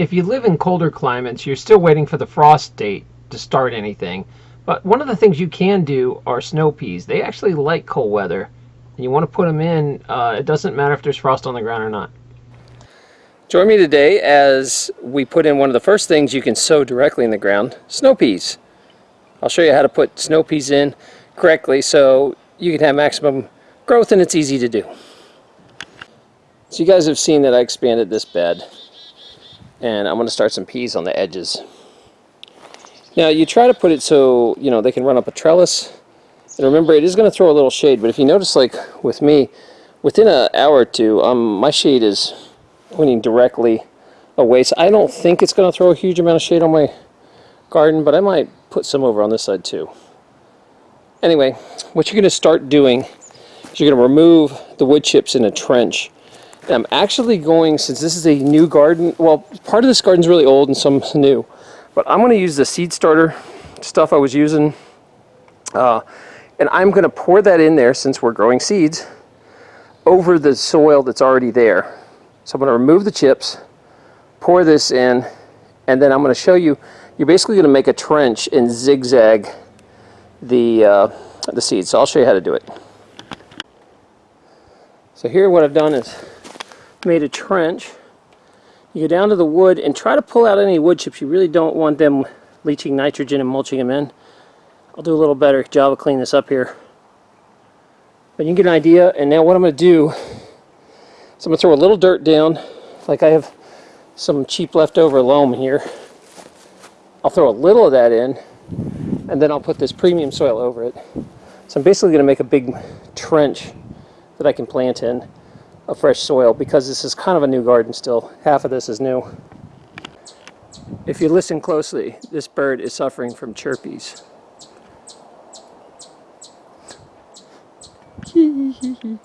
if you live in colder climates, you're still waiting for the frost date to start anything. But one of the things you can do are snow peas. They actually like cold weather. And you want to put them in, uh, it doesn't matter if there's frost on the ground or not. Join me today as we put in one of the first things you can sow directly in the ground, snow peas. I'll show you how to put snow peas in correctly so you can have maximum growth and it's easy to do. So you guys have seen that I expanded this bed and I'm going to start some peas on the edges. Now you try to put it so you know they can run up a trellis and remember it is going to throw a little shade but if you notice like with me within an hour or two um, my shade is pointing directly away so I don't think it's going to throw a huge amount of shade on my garden but I might put some over on this side too. Anyway what you're going to start doing is you're going to remove the wood chips in a trench I'm actually going, since this is a new garden, well, part of this garden is really old and some new, but I'm going to use the seed starter stuff I was using, uh, and I'm going to pour that in there, since we're growing seeds, over the soil that's already there. So I'm going to remove the chips, pour this in, and then I'm going to show you, you're basically going to make a trench and zigzag the, uh, the seeds. So I'll show you how to do it. So here what I've done is made a trench. You go down to the wood and try to pull out any wood chips. You really don't want them leaching nitrogen and mulching them in. I'll do a little better job of cleaning this up here. But you can get an idea. And now what I'm going to do is I'm going to throw a little dirt down. Like I have some cheap leftover loam here. I'll throw a little of that in. And then I'll put this premium soil over it. So I'm basically going to make a big trench that I can plant in of fresh soil because this is kind of a new garden still. Half of this is new. If you listen closely, this bird is suffering from chirpies.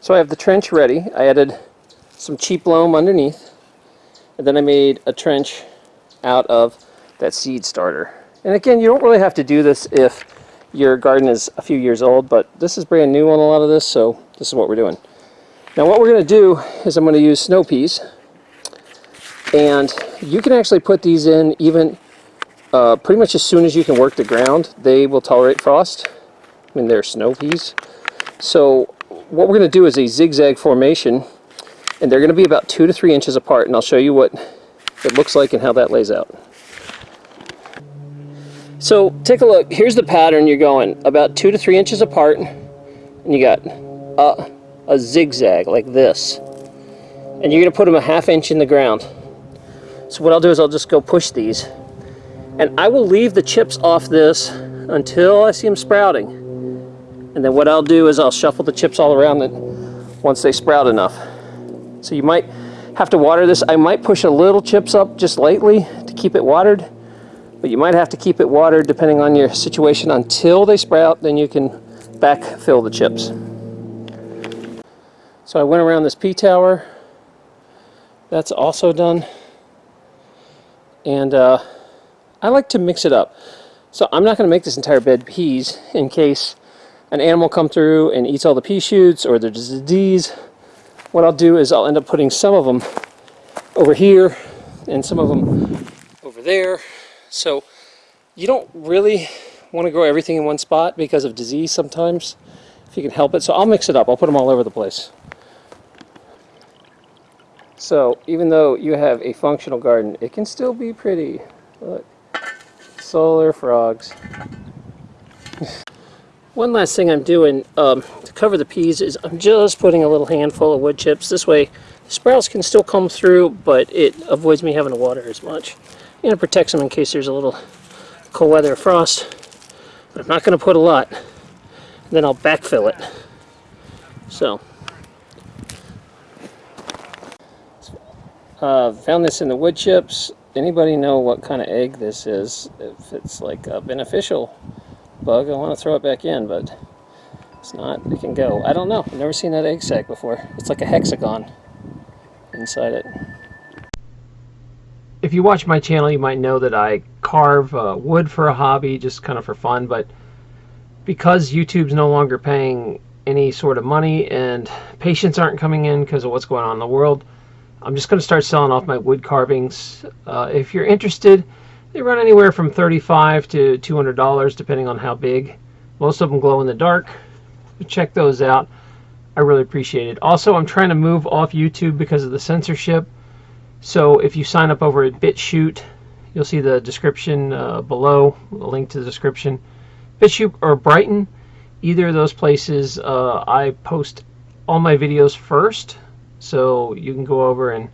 so I have the trench ready. I added some cheap loam underneath and then I made a trench out of that seed starter. And again, you don't really have to do this if your garden is a few years old, but this is brand new on a lot of this, so this is what we're doing. Now what we're going to do is I'm going to use snow peas and you can actually put these in even uh, pretty much as soon as you can work the ground. They will tolerate frost. I mean they're snow peas. So what we're going to do is a zigzag formation and they're going to be about two to three inches apart and I'll show you what it looks like and how that lays out. So take a look. Here's the pattern you're going about two to three inches apart and you got uh, a zigzag like this. And you're going to put them a half inch in the ground. So what I'll do is I'll just go push these. And I will leave the chips off this until I see them sprouting. And then what I'll do is I'll shuffle the chips all around it once they sprout enough. So you might have to water this. I might push a little chips up just lightly to keep it watered. But you might have to keep it watered depending on your situation until they sprout. Then you can backfill the chips. So I went around this P-tower. That's also done. And uh, I like to mix it up. So I'm not going to make this entire bed peas in case an animal come through and eats all the pea shoots or the disease. What I'll do is I'll end up putting some of them over here and some of them over there. So you don't really want to grow everything in one spot because of disease sometimes, if you can help it. So I'll mix it up. I'll put them all over the place. So even though you have a functional garden, it can still be pretty. Look, solar frogs. One last thing I'm doing um, to cover the peas is I'm just putting a little handful of wood chips. This way the sprouts can still come through, but it avoids me having to water as much. And it protects them in case there's a little cold weather or frost. But I'm not going to put a lot. Then I'll backfill it. So Uh, found this in the wood chips. Anybody know what kind of egg this is? If it's like a beneficial bug, I want to throw it back in, but it's not. It can go. I don't know. I've never seen that egg sac before. It's like a hexagon inside it. If you watch my channel, you might know that I carve uh, wood for a hobby, just kind of for fun, but because YouTube's no longer paying any sort of money and patients aren't coming in because of what's going on in the world, I'm just going to start selling off my wood carvings. Uh, if you're interested, they run anywhere from 35 to $200 depending on how big. Most of them glow in the dark. Check those out. I really appreciate it. Also, I'm trying to move off YouTube because of the censorship. So if you sign up over at BitChute, you'll see the description uh, below, a link to the description. BitChute or Brighteon, either of those places, uh, I post all my videos first. So you can go over and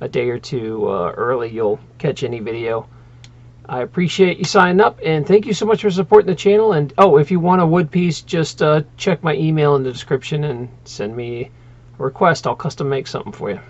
a day or two uh, early, you'll catch any video. I appreciate you signing up and thank you so much for supporting the channel. And oh, if you want a wood piece, just uh, check my email in the description and send me a request. I'll custom make something for you.